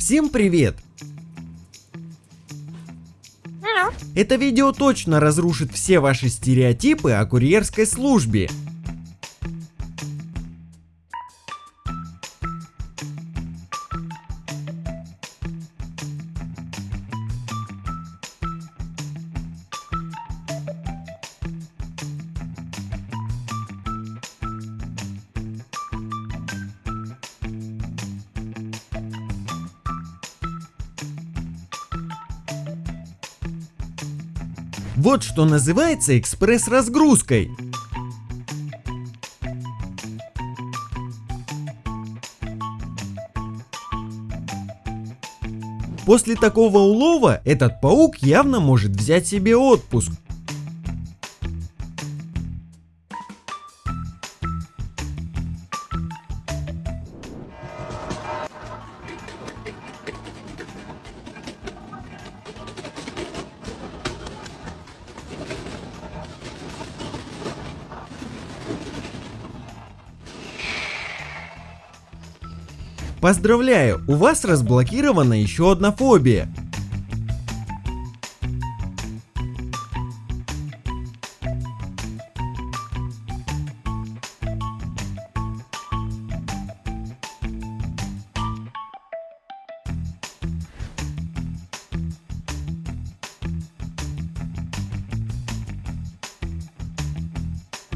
Всем привет! Это видео точно разрушит все ваши стереотипы о курьерской службе. Вот что называется экспресс-разгрузкой. После такого улова этот паук явно может взять себе отпуск. Поздравляю, у вас разблокирована еще одна фобия.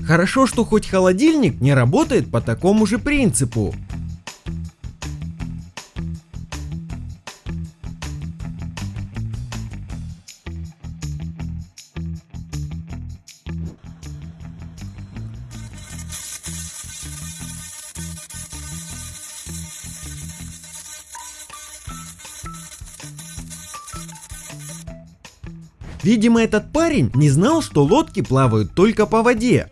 Хорошо, что хоть холодильник не работает по такому же принципу. Видимо, этот парень не знал, что лодки плавают только по воде.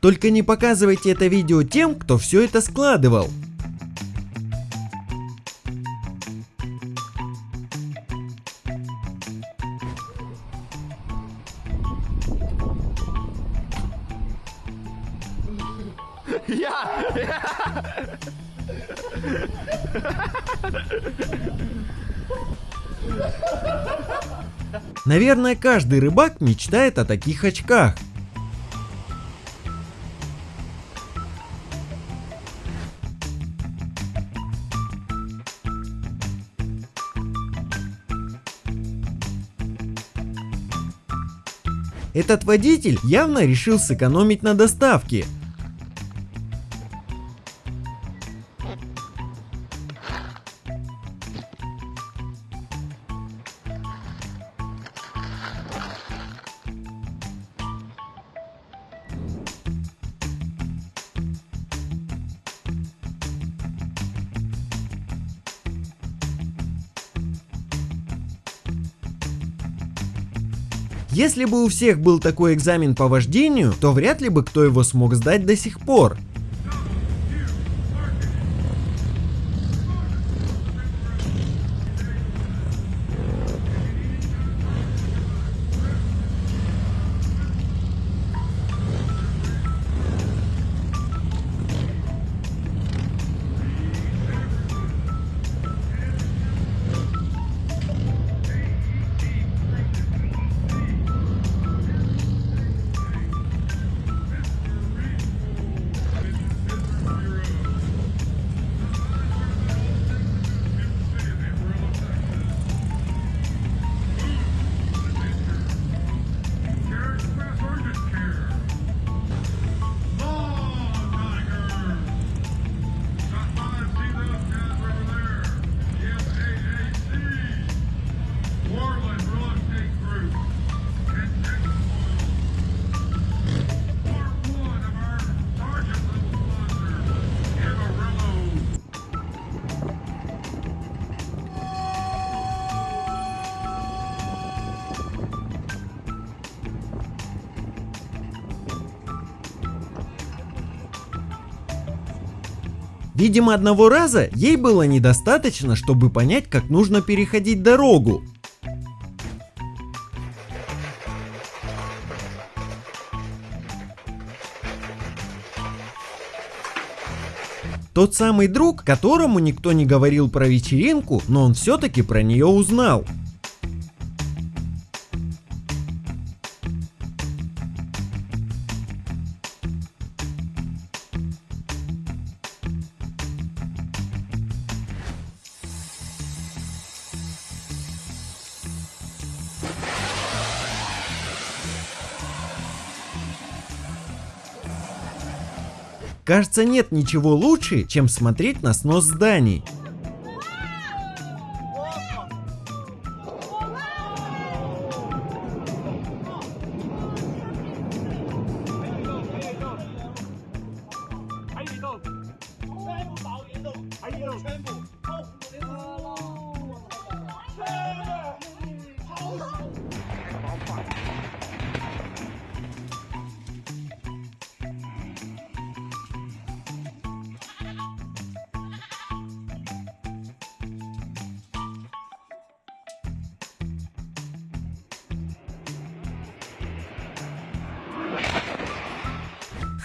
Только не показывайте это видео тем, кто все это складывал. Наверное, каждый рыбак мечтает о таких очках. Этот водитель явно решил сэкономить на доставке, Если бы у всех был такой экзамен по вождению, то вряд ли бы кто его смог сдать до сих пор. Видимо, одного раза ей было недостаточно, чтобы понять, как нужно переходить дорогу. Тот самый друг, которому никто не говорил про вечеринку, но он все-таки про нее узнал. Кажется, нет ничего лучше, чем смотреть на снос зданий.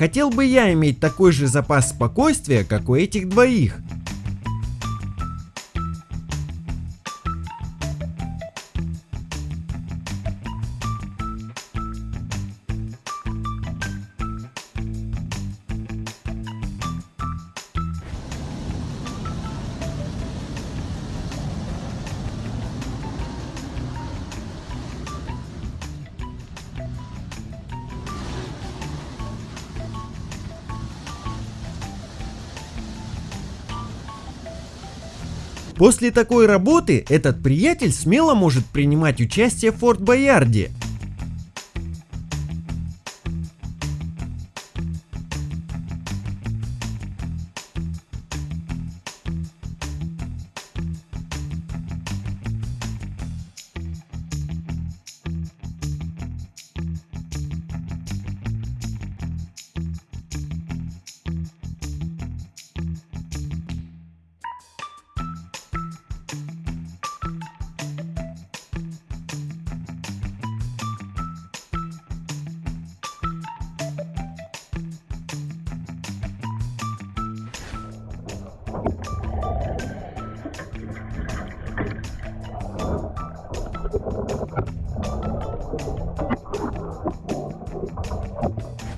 Хотел бы я иметь такой же запас спокойствия, как у этих двоих. После такой работы этот приятель смело может принимать участие в Форт Боярде.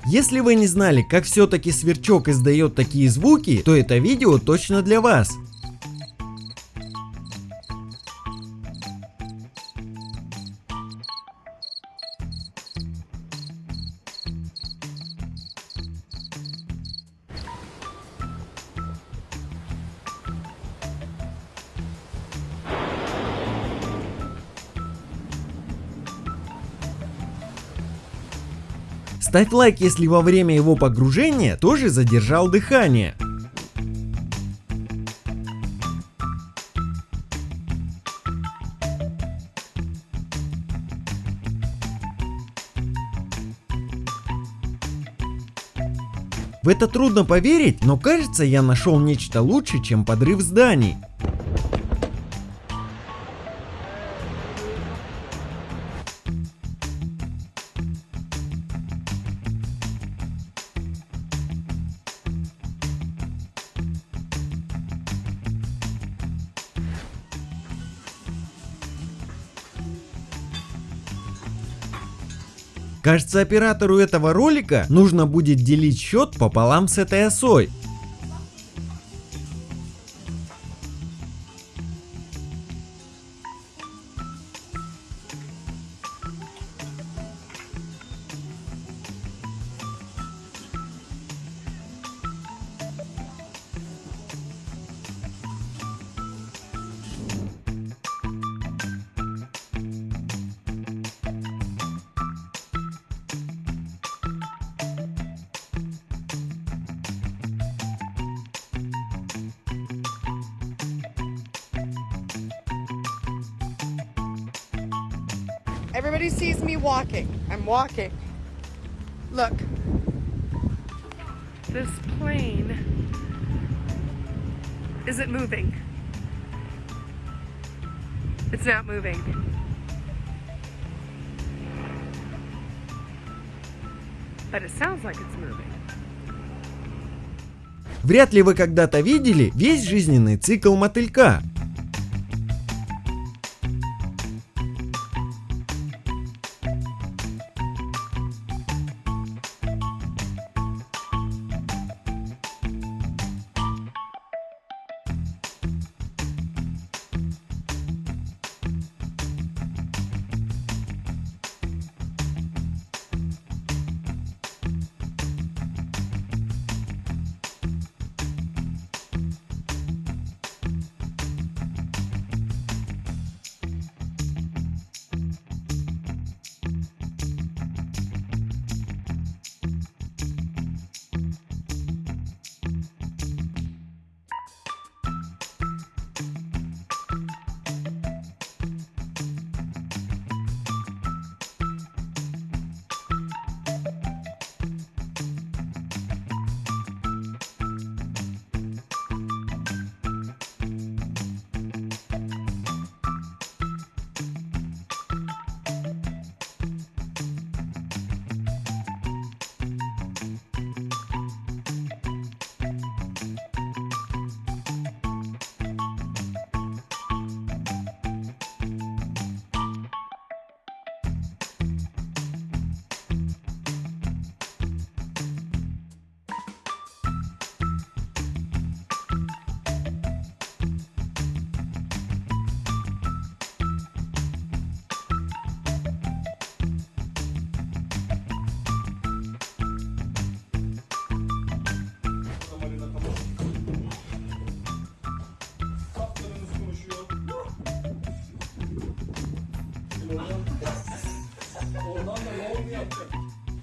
Если вы не знали, как все-таки сверчок издает такие звуки, то это видео точно для вас. Ставь лайк, если во время его погружения тоже задержал дыхание. В это трудно поверить, но кажется я нашел нечто лучше, чем подрыв зданий. Кажется, оператору этого ролика нужно будет делить счет пополам с этой осой. Everybody sees me walking. I'm walking. Look. This plane isn't moving. It's not moving. But it sounds like it's moving. Вряд ли вы когда-то видели весь жизненный цикл мотылька.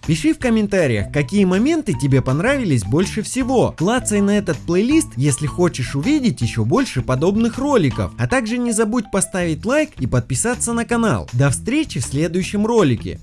Пиши в комментариях, какие моменты тебе понравились больше всего. Клацай на этот плейлист, если хочешь увидеть еще больше подобных роликов. А также не забудь поставить лайк и подписаться на канал. До встречи в следующем ролике.